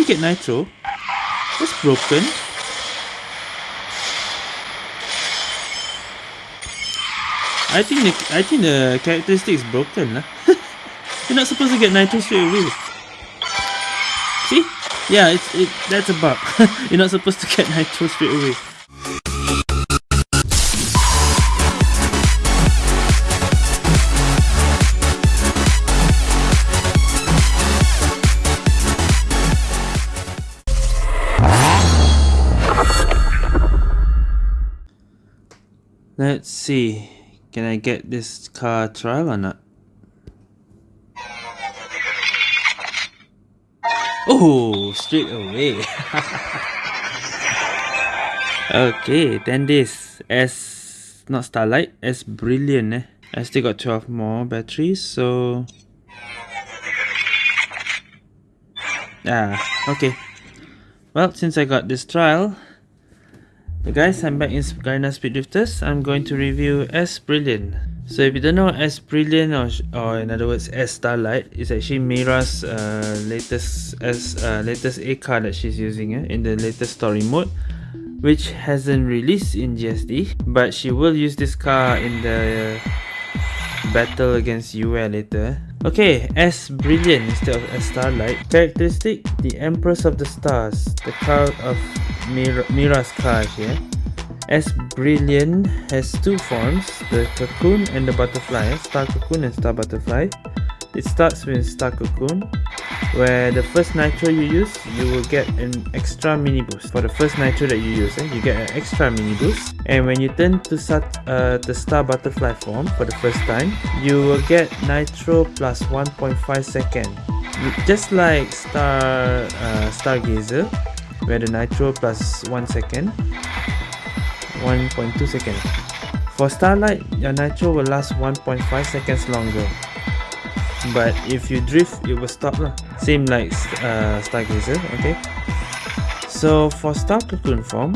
you get nitro? It's broken. I think the I think the characteristic is broken lah. You're not supposed to get nitro straight away. See? Yeah, it's it that's a bug. You're not supposed to get nitro straight away. Let's see. Can I get this car trial or not? Oh, straight away. okay, 10 days. S not Starlight, S Brilliant. Eh? I still got 12 more batteries, so... Ah, okay. Well, since I got this trial, Hey guys, I'm back in Garena Speed Drifters. I'm going to review S Brilliant. So if you don't know S Brilliant or, or in other words S Starlight, it's actually Mira's uh, latest S uh, latest A car that she's using eh, in the latest story mode which hasn't released in GSD but she will use this car in the battle against Yue later. Okay, S Brilliant instead of S Starlight. Characteristic, the Empress of the Stars, the car of Mir Mira's here. S Brilliant has two forms, the Cocoon and the Butterfly, Star Cocoon and Star Butterfly. It starts with Star Cocoon, where the first nitro you use, you will get an extra mini boost. For the first nitro that you use, eh, you get an extra mini boost. And when you turn to start, uh, the Star Butterfly form for the first time, you will get nitro plus 1.5 second. Just like Star uh, Stargazer, where the nitro plus 1 second, 1.2 second. For Starlight, your nitro will last 1.5 seconds longer. But if you drift it will stop lah. Same like uh, stargazer okay? So for star cocoon form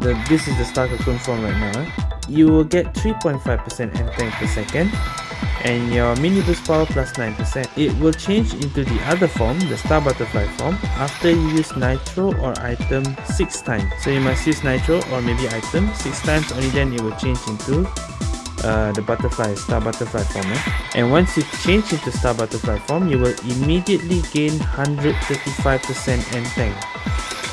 the this is the star cocoon form right now eh? you will get 3.5% tank per second and your mini boost power plus 9%. It will change into the other form, the star butterfly form, after you use nitro or item 6 times. So you must use nitro or maybe item 6 times, only then it will change into uh, the butterfly, star butterfly form. Eh? And once you change into star butterfly form, you will immediately gain 135% end tank.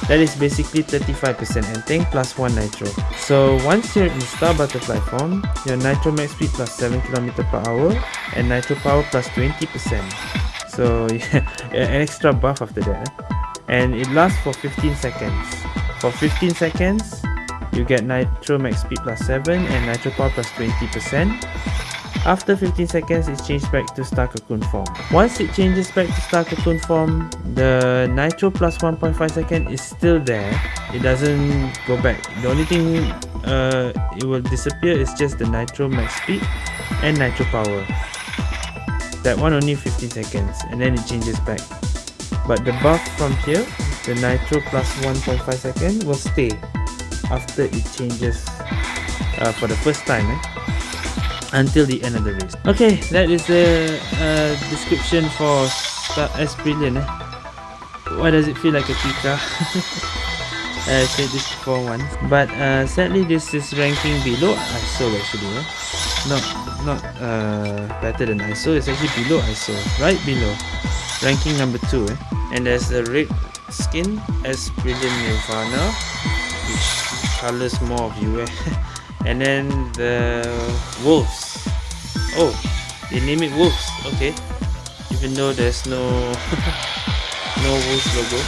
That is basically 35% and tank plus 1 nitro. So once you're in star butterfly form, your nitro max speed plus 7 km per hour and nitro power plus 20%. So yeah, an extra buff after that. Eh? And it lasts for 15 seconds. For 15 seconds, you get Nitro Max Speed plus 7 and Nitro Power plus 20%. After 15 seconds, it changes back to Star Cocoon form. Once it changes back to Star Cocoon form, the Nitro plus 1.5 second is still there. It doesn't go back. The only thing uh, it will disappear is just the Nitro Max Speed and Nitro Power. That one only 15 seconds and then it changes back. But the buff from here, the Nitro plus 1.5 second will stay after it changes uh, for the first time eh? Until the end of the race. Okay, that is the uh, description for Star S Brilliant. Eh? Why does it feel like a Pika? I said this before once, but uh, sadly this is ranking below ISO actually. Eh? Not not uh, better than ISO. It's actually below ISO, right below, ranking number two. Eh? And there's the red skin as Brilliant Nirvana, which colors more of you eh? and then the wolves oh they name it wolves. Okay. Even though there's no no wolves logo.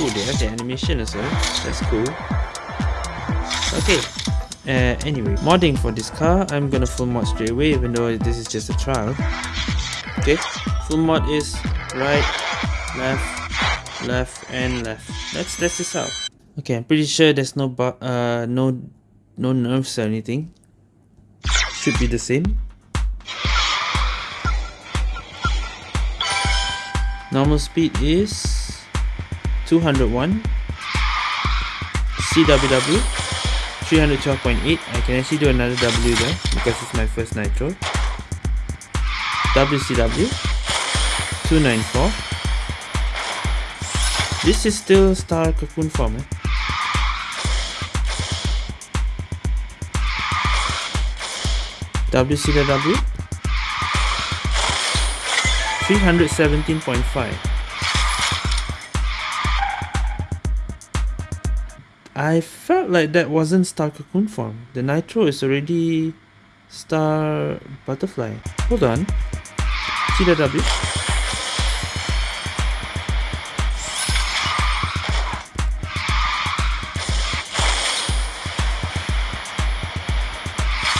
Oh they have the animation as well. That's cool. Okay. Uh, anyway modding for this car. I'm gonna full mod straight away even though this is just a trial. Okay. Full mod is right left left and left. Let's test this out Okay, I'm pretty sure there's no uh no no nerves or anything. Should be the same. Normal speed is 201. CWW 312.8. I can actually do another W there because it's my first nitro. WCW 294. This is still star cocoon form. Eh? WCW 317.5 I felt like that wasn't star cocoon form. The nitro is already star butterfly. Hold on. CW.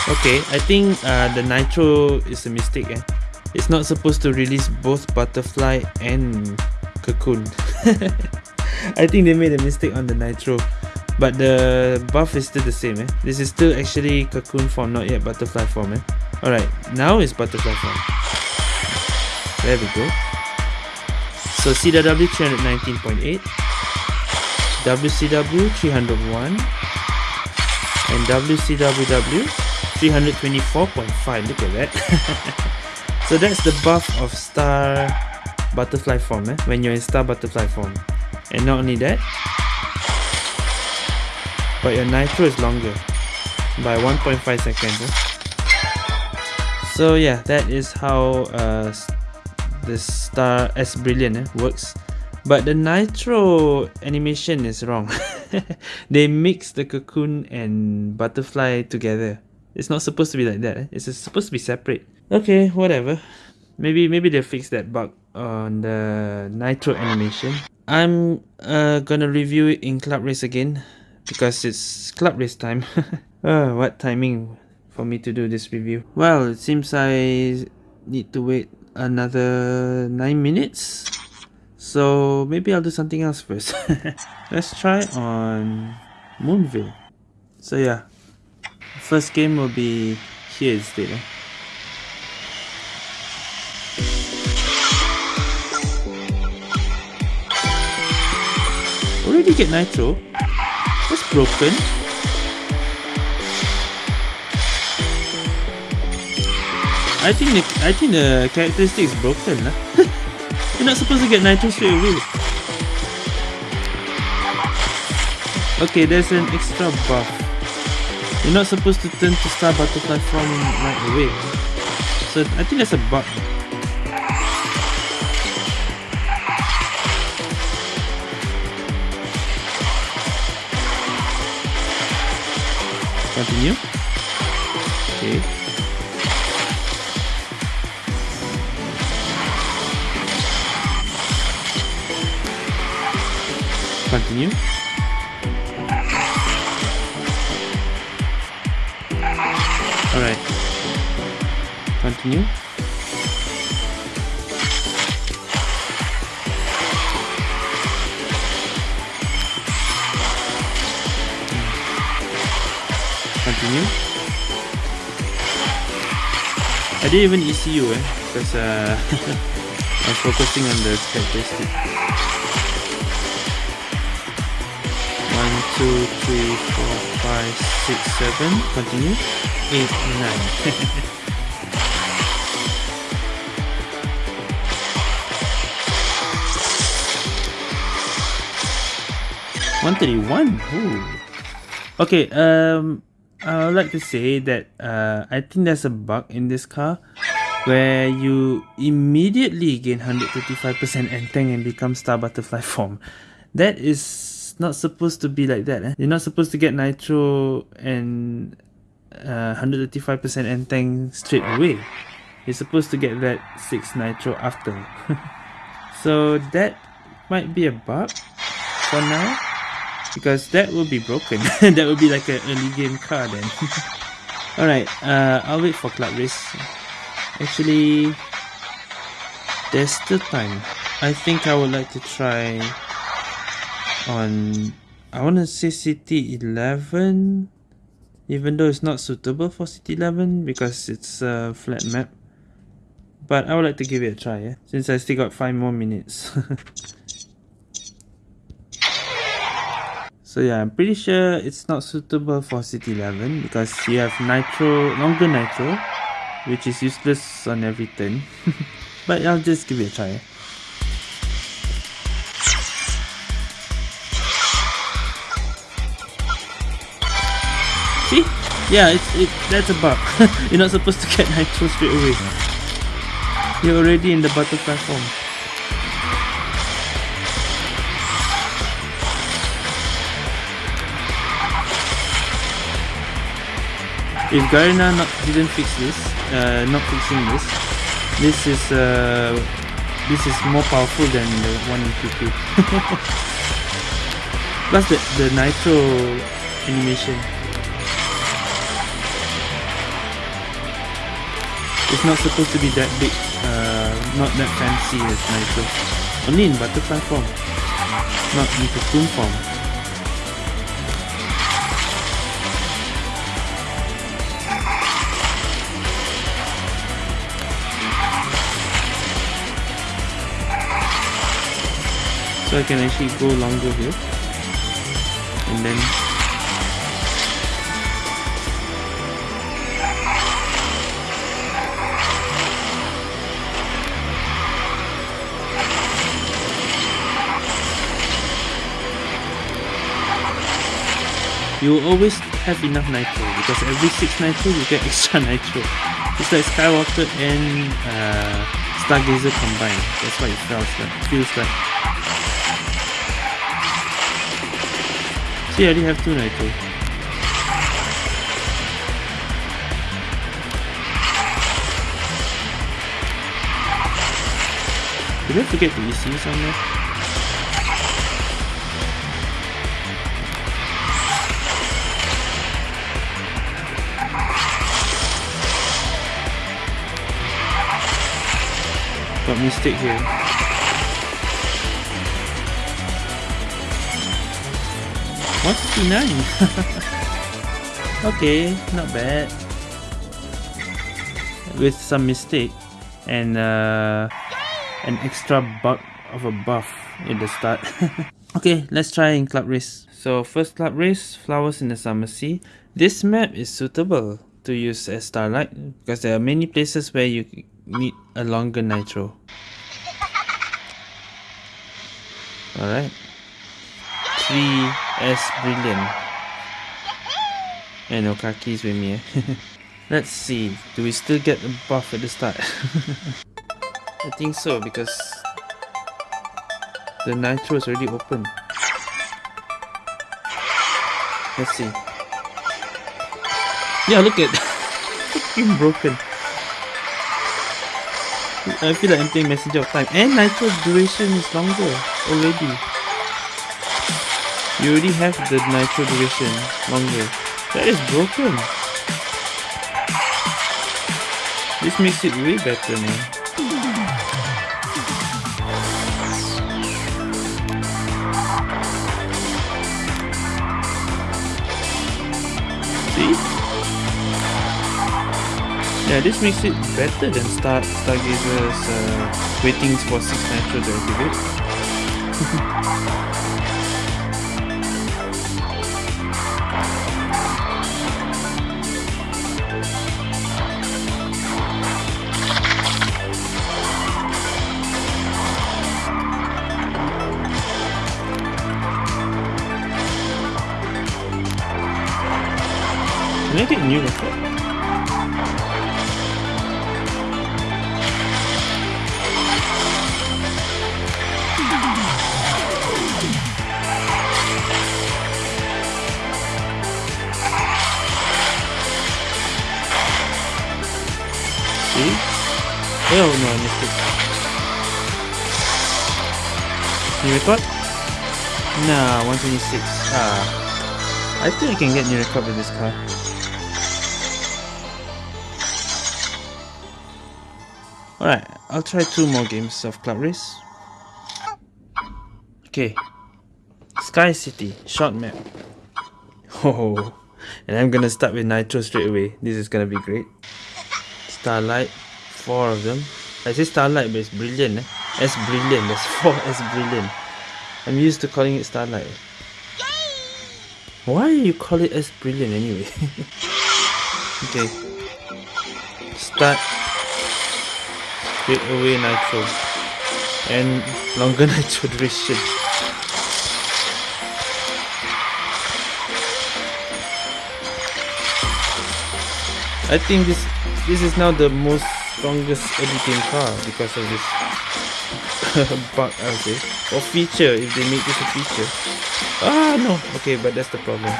Okay, I think uh, the Nitro is a mistake. Eh? It's not supposed to release both Butterfly and Cocoon. I think they made a mistake on the Nitro. But the buff is still the same. Eh? This is still actually Cocoon form, not yet Butterfly form. Eh? Alright, now it's Butterfly form. There we go. So CW 319.8, WCW 301, and WCWW 324.5 look at that. So that's the buff of star butterfly form eh? when you're in star butterfly form. And not only that but your nitro is longer by 1.5 seconds eh? so yeah that is how uh, the star S brilliant eh, works. But the nitro animation is wrong. They mix the cocoon and butterfly together it's not supposed to be like that. Eh? It's supposed to be separate. Okay, whatever. Maybe maybe they'll fix that bug on the Nitro animation. I'm uh, gonna review it in Club Race again because it's Club Race time. uh, what timing for me to do this review? Well, it seems I need to wait another 9 minutes. So maybe I'll do something else first. Let's try on Moonville. So yeah, First game will be here instead. Eh? Already get Nitro? That's broken. I think the I think the characteristic is broken. Huh? You're not supposed to get Nitro straight away. Okay, there's an extra buff. You're not supposed to turn to Star Butterfly from right away. So I think that's a bug. Continue. Okay. Continue. Continue. Continue. I didn't even ECU eh, because uh, I'm focusing on the characteristic. One, two, three, four, five, six, seven. Continue eight, nine. One thirty-one. Okay. Um, I would like to say that uh, I think there's a bug in this car where you immediately gain 135% Entang and become Star Butterfly form. That is not supposed to be like that. Eh? You're not supposed to get Nitro and 135% uh, Entang straight away. You're supposed to get that 6 Nitro after. so that might be a bug for now. Because that will be broken. that will be like an early game car then. Alright, uh, I'll wait for Club Race. Actually, there's still time. I think I would like to try on I want to say City 11 even though it's not suitable for City 11 because it's a flat map. But I would like to give it a try, yeah? since I still got 5 more minutes. So yeah, I'm pretty sure it's not suitable for City 11 because you have Nitro, longer Nitro, which is useless on every turn. but I'll just give it a try. See? Yeah, it's, it, that's a bug. You're not supposed to get Nitro straight away. You're already in the butterfly form. If Garena not didn't fix this, uh, not fixing this, this is uh, this is more powerful than the one in QQ. Plus the the nitro animation. It's not supposed to be that big, uh, not that fancy as nitro. Only in butterfly form, not in cocoon form. I can actually go longer here? And then you always have enough nitro because every 6 nitro you get extra nitro. It's like Skywalker and uh, Stargazer combined. That's what it feels like, feels like See, I already have two nitro. Did I forget the EC somewhere? Got mistake here. 159 okay not bad. With some mistake and uh, an extra bug of a buff in the start. Okay let's try in club race so first club race flowers in the summer sea. This map is suitable to use as starlight because there are many places where you need a longer nitro. Alright 3S Brilliant. And Okaki's with me. Eh? Let's see, do we still get a buff at the start? I think so because the nitro is already open. Let's see. Yeah, look at fucking broken. I feel like I'm playing Messenger of Time. And nitro duration is longer already. You already have the nitro duration longer. That is broken. This makes it way better. See? Yeah, this makes it better than Star Stargazer's uh, waiting for 6 nitro to activate. I get new with it? See? Oh no, I missed it. New record? Nah, 126. Ah. I think I can get new record with this car. Alright, I'll try two more games of Club Race. Okay. Sky City, short map. Oh, and I'm gonna start with Nitro straight away. This is gonna be great. Starlight, four of them. I say Starlight, but it's brilliant. Eh? S brilliant, there's four S brilliant. I'm used to calling it Starlight. Why you call it S brilliant anyway? okay. Start. Straight away nitro. And longer nitro duration. I think this this is now the most strongest editing car because of this. Bug I say or feature if they make this a feature ah no. Okay but that's the problem.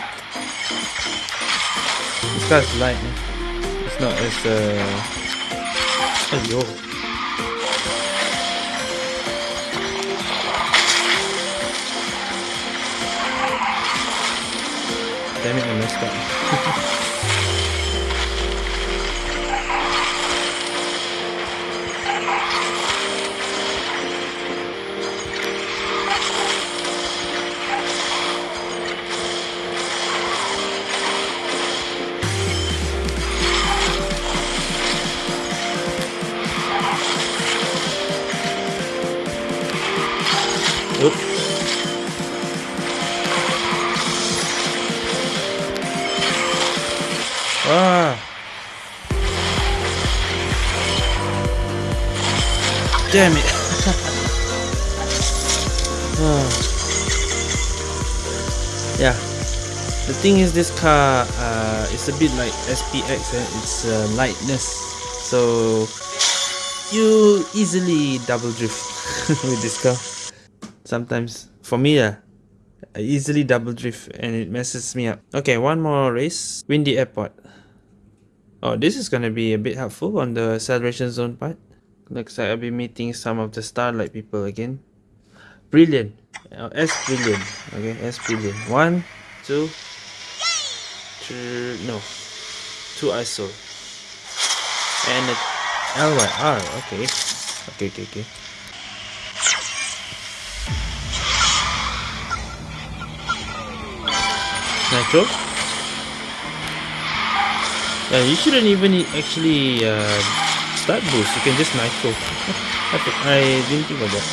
This car is light it's not as uh Ayo. damn it I messed up Damn it. ah. Yeah. The thing is this car uh, is a bit like SPX eh? it's uh, lightness so you easily double drift with this car sometimes for me uh, I easily double drift and it messes me up. Okay, one more race. Windy Airport. Oh, this is gonna be a bit helpful on the acceleration zone part. Looks like I'll be meeting some of the Starlight people again. Brilliant. S Brilliant. Okay, S Brilliant. One, two, three, no. Two ISO. And a LYR. Okay. Okay, okay, okay. Nitro? Yeah, you shouldn't even actually uh, start boost, you can just nitro. I didn't think of that.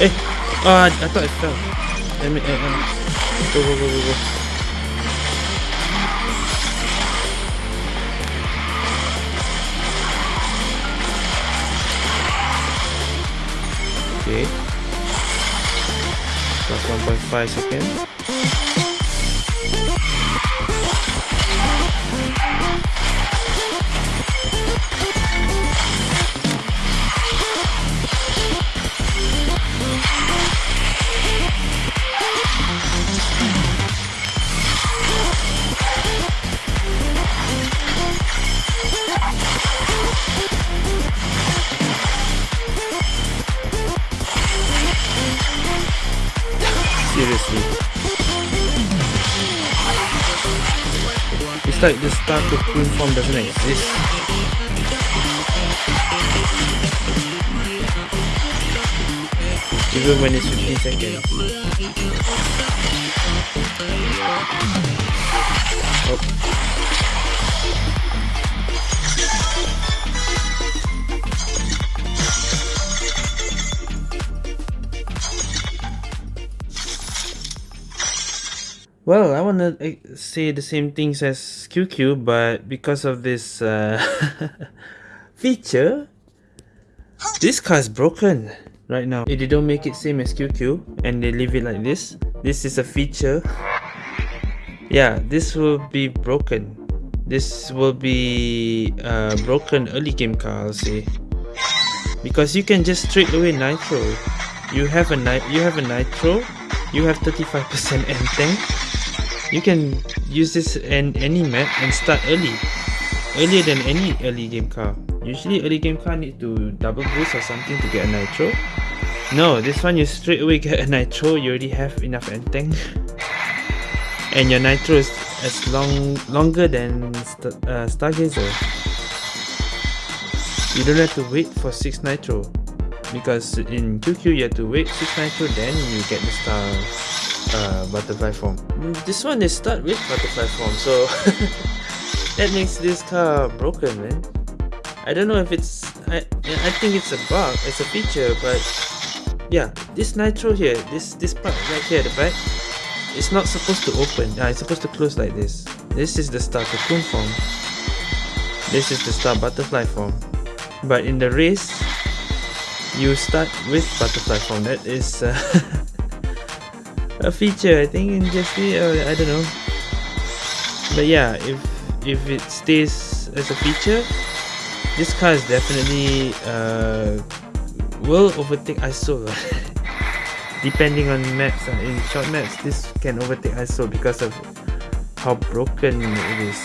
Eh! Ah, I thought I fell. Let me, uh, uh, go, go, go, go, go. 1.5 seconds Like Cocoon form doesn't. Even when it's 15 seconds. Oh. Well, I want to eh, say the same things as QQ, but because of this uh, feature, this car is broken right now. They don't make it same as QQ and they leave it like this, this is a feature. Yeah, this will be broken. This will be uh, broken early game car, I'll say. Because you can just straight away nitro. You have a ni you have a nitro, you have 35% end tank, you can use this in any map and start early. Earlier than any early game car. Usually early game car need to double boost or something to get a nitro. No, this one you straight away get a nitro, you already have enough tank. and your nitro is as long longer than st uh, Stargazer. You don't have to wait for 6 nitro. Because in QQ you have to wait 6 nitro then you get the star uh, butterfly form. Mm, this one is start with butterfly form, so that makes this car broken, man. I don't know if it's I I think it's a bug, it's a feature, but yeah, this nitro here, this this part right here the back, it's not supposed to open. Yeah, it's supposed to close like this. This is the star cocoon form. This is the star butterfly form. but in the race you start with butterfly form that is uh, a feature I think in uh, I don't know. But yeah if if it stays as a feature this car is definitely uh, will overtake ISO depending on maps uh, in short maps this can overtake ISO because of how broken it is.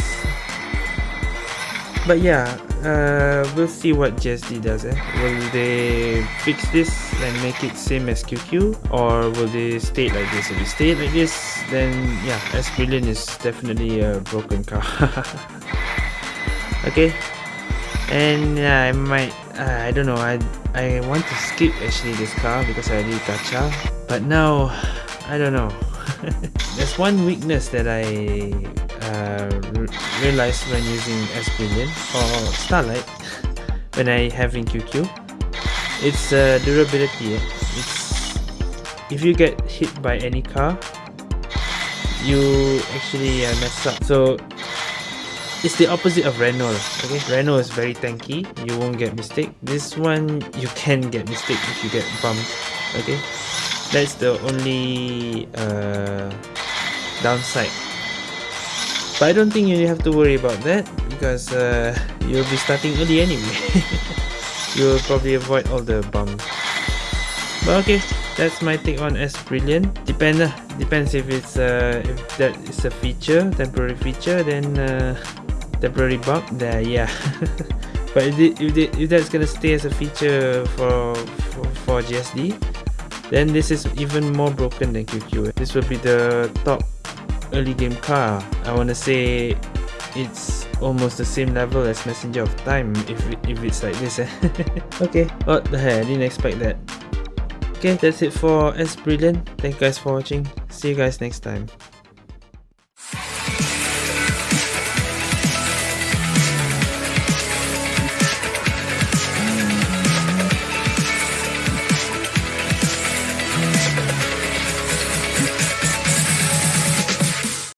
But yeah uh, we'll see what GSD does eh? will they fix this and make it same as QQ or will they stay like this? If they stay like this then yeah S Brilliant is definitely a broken car. Okay. And yeah I might uh, I don't know. I I want to skip actually this car because I already gacha but now I don't know. There's one weakness that I uh, realized when using S Brilliant or Starlight when I have in QQ it's uh, durability eh? it's if you get hit by any car you actually uh, mess up. So it's the opposite of Renault okay? Renault is very tanky. You won't get mistake. This one you can get mistake if you get bumped okay? That's the only uh, downside. But I don't think you have to worry about that because uh, you'll be starting early anyway you'll probably avoid all the bumps but okay that's my take on S Brilliant. Depend depends if it's uh, if that is a feature temporary feature then uh, temporary bug there yeah. But if, it, if, it, if that's gonna stay as a feature for, for, for GSD then this is even more broken than QQ this will be the top early game car. I wanna say it's almost the same level as Messenger of Time if, if it's like this eh? okay. What the hell? I didn't expect that. Okay that's it for S Brilliant. Thank you guys for watching. See you guys next time